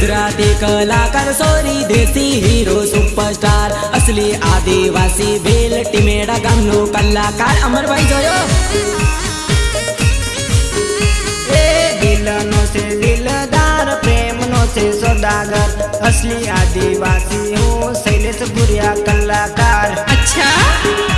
गुजराती कलाकार સોરી દેશી hero superstar અસલી આદિવાસી ભેલ ટીમેડા ગામનો કલાકાર અમરભાઈ જોયો એ દિલનો છે દિલદાર પ્રેમનો છે સોદાગર અસલી આદિવાસી હું શૈલેષ પુરિયા કલાકાર અચ્છા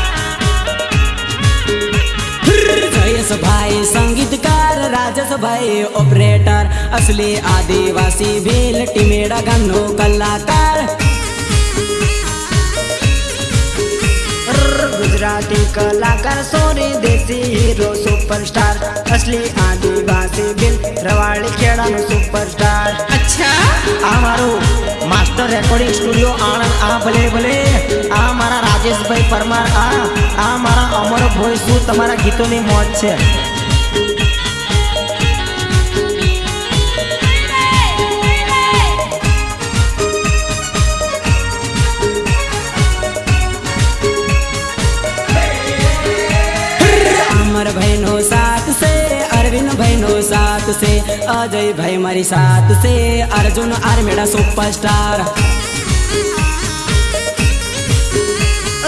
ભાઈ ઓપરેટર અસલી આદિવાસી ભીલ ટીમેડા ગામનો કલાકાર ગુજરાતી કલાકાર સોરી દેશી હીરો સુપરસ્ટાર અસલી આદિવાસી ભીલ રવાડી ખેડાનો સુપરસ્ટાર અચ્છા આ મારું માસ્ટર રેકોર્ડિંગ સ્ટુડિયો આણંદ આ ભલે ભલે આ મારા રાજેશભાઈ પરમાર આ આ મારા અમર ભોય શું તમારા ગીતોની મોજ છે તે આ જઈ ભાઈ મારી સાથ સે અર્જુન આર્મેડા સુપરસ્ટાર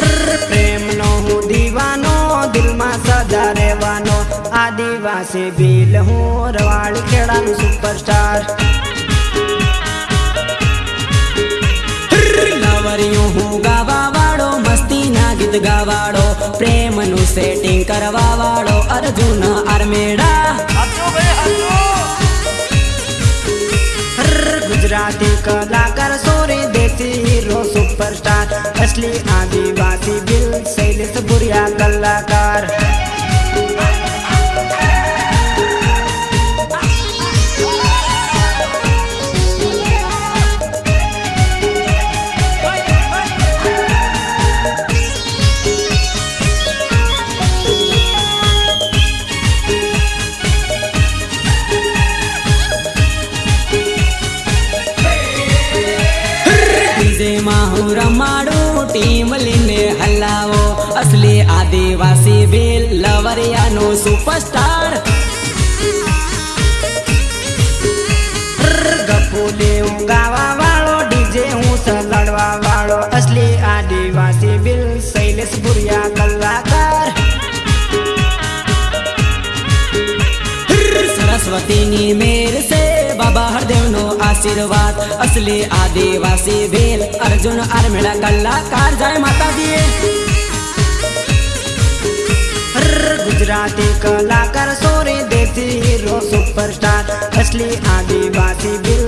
ર પ્રેમનો હું દિવાનો દિલમાં સજારે વાણો આદિવાસી બીલ હું રવાડ કેડા સુપરસ્ટાર ર લવરયો હું ગવાવાડો મસ્તીના ગીત ગવાડો પ્રેમનું સેટિંગ કરવાવાડો અર્જુન આર્મેડા मराठी कलाकार सोरे देती हिरो सुपरस्टार असली आदिवासी बिल शैलेश बुरिया कलाकार હું રમાડું ટીમ લઈને હલાવો અસલી આદિવાસી બિલ લવરિયાનો સુપરસ્ટાર ગપુલે ઉગાવા ડીજે હું સલડવા અસલી આદિવાસી બિલ શૈલેષ કલાકાર સરસ્વતીની મેર સે आशीर्वाद असली आदिवासी भेल अर्जुन आर्मिळा कलाकार जय माता दी गुजराती कलाकार सोरे देसी हीरो सुपरस्टार असली आदिवासी भेल